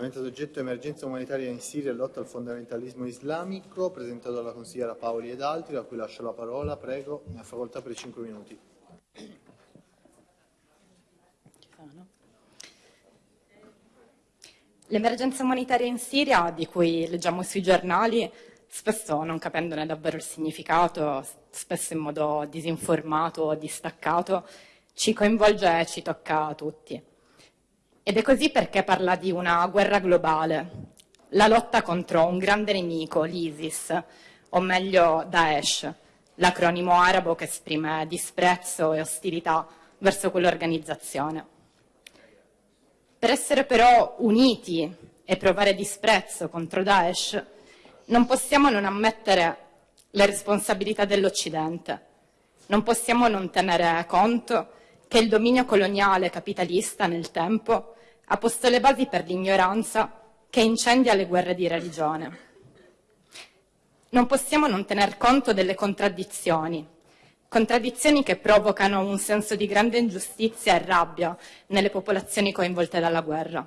Argomento d'oggetto emergenza umanitaria in Siria e lotta al fondamentalismo islamico, presentato dalla consigliera Paoli ed altri, a cui lascio la parola, prego, ha facoltà per 5 minuti. L'emergenza umanitaria in Siria, di cui leggiamo sui giornali, spesso non capendone davvero il significato, spesso in modo disinformato o distaccato, ci coinvolge e ci tocca a tutti. Ed è così perché parla di una guerra globale, la lotta contro un grande nemico, l'ISIS, o meglio Daesh, l'acronimo arabo che esprime disprezzo e ostilità verso quell'organizzazione. Per essere però uniti e provare disprezzo contro Daesh, non possiamo non ammettere le responsabilità dell'Occidente, non possiamo non tenere conto che il dominio coloniale capitalista nel tempo ha posto le basi per l'ignoranza che incendia le guerre di religione. Non possiamo non tener conto delle contraddizioni, contraddizioni che provocano un senso di grande ingiustizia e rabbia nelle popolazioni coinvolte dalla guerra.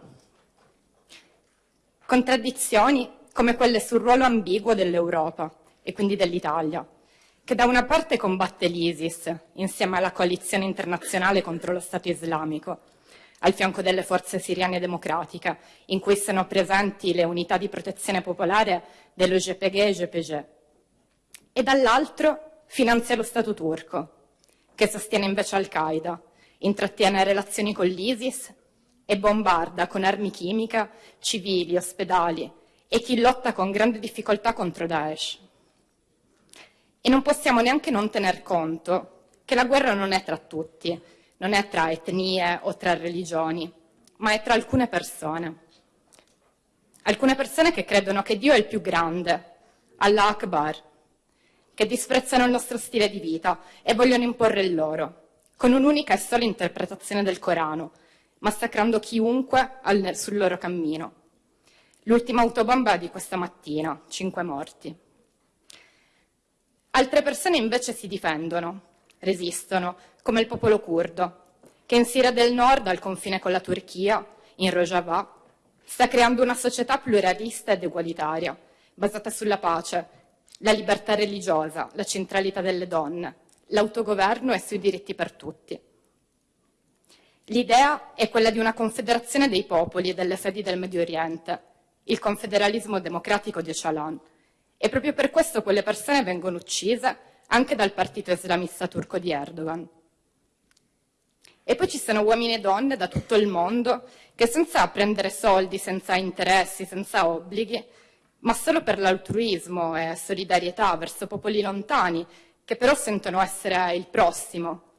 Contraddizioni come quelle sul ruolo ambiguo dell'Europa e quindi dell'Italia, che da una parte combatte l'ISIS insieme alla coalizione internazionale contro lo Stato islamico, al fianco delle forze siriane democratiche, in cui sono presenti le unità di protezione popolare dello GPG e GPG, e dall'altro finanzia lo Stato turco, che sostiene invece Al-Qaeda, intrattiene relazioni con l'ISIS e bombarda con armi chimiche civili, ospedali e chi lotta con grande difficoltà contro Daesh. E non possiamo neanche non tener conto che la guerra non è tra tutti, non è tra etnie o tra religioni, ma è tra alcune persone. Alcune persone che credono che Dio è il più grande, Allah Akbar, che disprezzano il nostro stile di vita e vogliono imporre il loro, con un'unica e sola interpretazione del Corano, massacrando chiunque sul loro cammino. L'ultima autobomba di questa mattina, cinque morti. Altre persone invece si difendono, resistono, come il popolo curdo, che in Siria del Nord, al confine con la Turchia, in Rojava, sta creando una società pluralista ed egualitaria, basata sulla pace, la libertà religiosa, la centralità delle donne, l'autogoverno e sui diritti per tutti. L'idea è quella di una confederazione dei popoli e delle fedi del Medio Oriente, il confederalismo democratico di Öcalan, e proprio per questo quelle persone vengono uccise anche dal partito islamista turco di Erdogan. E poi ci sono uomini e donne da tutto il mondo che senza prendere soldi, senza interessi, senza obblighi, ma solo per l'altruismo e solidarietà verso popoli lontani, che però sentono essere il prossimo,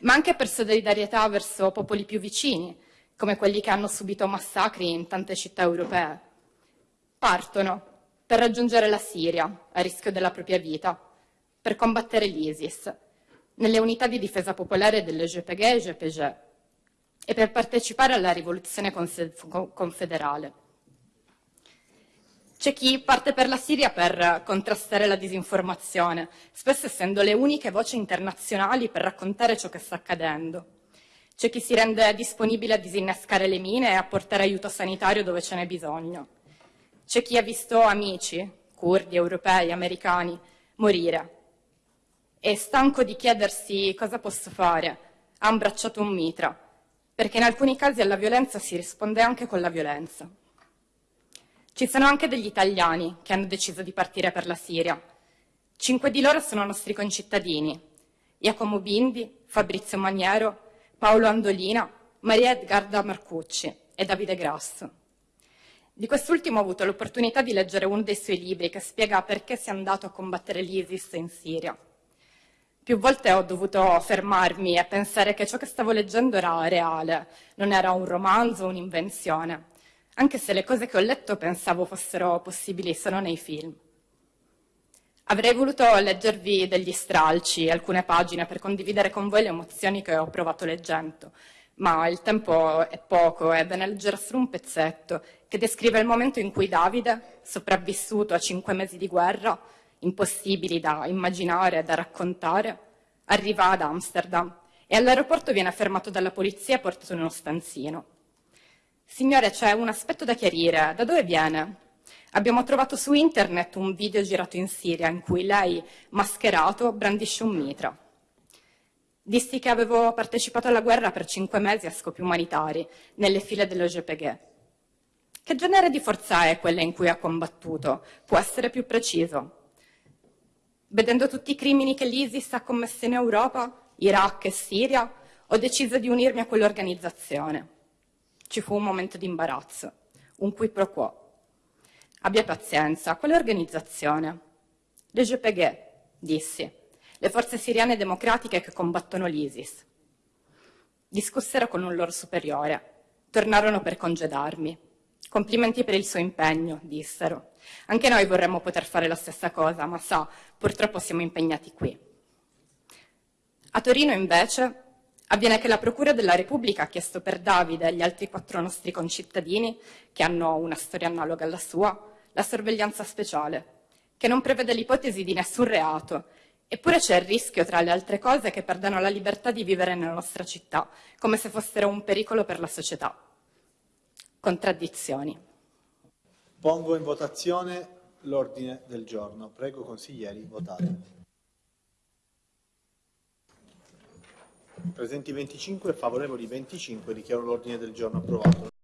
ma anche per solidarietà verso popoli più vicini, come quelli che hanno subito massacri in tante città europee. Partono per raggiungere la Siria, a rischio della propria vita, per combattere l'ISIS, nelle unità di difesa popolare delle GPG e GPG, e per partecipare alla rivoluzione confederale. C'è chi parte per la Siria per contrastare la disinformazione, spesso essendo le uniche voci internazionali per raccontare ciò che sta accadendo. C'è chi si rende disponibile a disinnescare le mine e a portare aiuto sanitario dove ce n'è bisogno. C'è chi ha visto amici, curdi, europei, americani, morire. E stanco di chiedersi cosa posso fare, ha abbracciato un mitra, perché in alcuni casi alla violenza si risponde anche con la violenza. Ci sono anche degli italiani che hanno deciso di partire per la Siria. Cinque di loro sono nostri concittadini, Giacomo Bindi, Fabrizio Maniero, Paolo Andolina, Maria Edgarda Marcucci e Davide Grasso. Di quest'ultimo ho avuto l'opportunità di leggere uno dei suoi libri che spiega perché si è andato a combattere l'ISIS in Siria. Più volte ho dovuto fermarmi e pensare che ciò che stavo leggendo era reale, non era un romanzo o un'invenzione, anche se le cose che ho letto pensavo fossero possibili solo nei film. Avrei voluto leggervi degli stralci, alcune pagine, per condividere con voi le emozioni che ho provato leggendo, ma il tempo è poco e ve ne leggerò solo un pezzetto che descrive il momento in cui Davide, sopravvissuto a cinque mesi di guerra, impossibili da immaginare e da raccontare, arriva ad Amsterdam e all'aeroporto viene fermato dalla polizia e portato in uno stanzino. Signore, c'è un aspetto da chiarire. Da dove viene? Abbiamo trovato su internet un video girato in Siria in cui lei, mascherato, brandisce un mitra. Dissi che avevo partecipato alla guerra per cinque mesi a scopi umanitari, nelle file dell'OGPG. Che genere di forza è quella in cui ha combattuto? Può essere più preciso? Vedendo tutti i crimini che l'ISIS ha commesso in Europa, Iraq e Siria, ho deciso di unirmi a quell'organizzazione. Ci fu un momento di imbarazzo, un qui pro quo. Abbia pazienza, quale organizzazione? Le GPG, dissi, le forze siriane democratiche che combattono l'ISIS. Discussero con un loro superiore, tornarono per congedarmi. Complimenti per il suo impegno, dissero. Anche noi vorremmo poter fare la stessa cosa, ma sa, purtroppo siamo impegnati qui. A Torino, invece, avviene che la Procura della Repubblica ha chiesto per Davide e gli altri quattro nostri concittadini, che hanno una storia analoga alla sua, la sorveglianza speciale, che non prevede l'ipotesi di nessun reato, eppure c'è il rischio, tra le altre cose, che perdano la libertà di vivere nella nostra città, come se fossero un pericolo per la società. Contraddizioni. Pongo in votazione l'ordine del giorno. Prego consiglieri, votate. Presenti 25, favorevoli 25, dichiaro l'ordine del giorno approvato.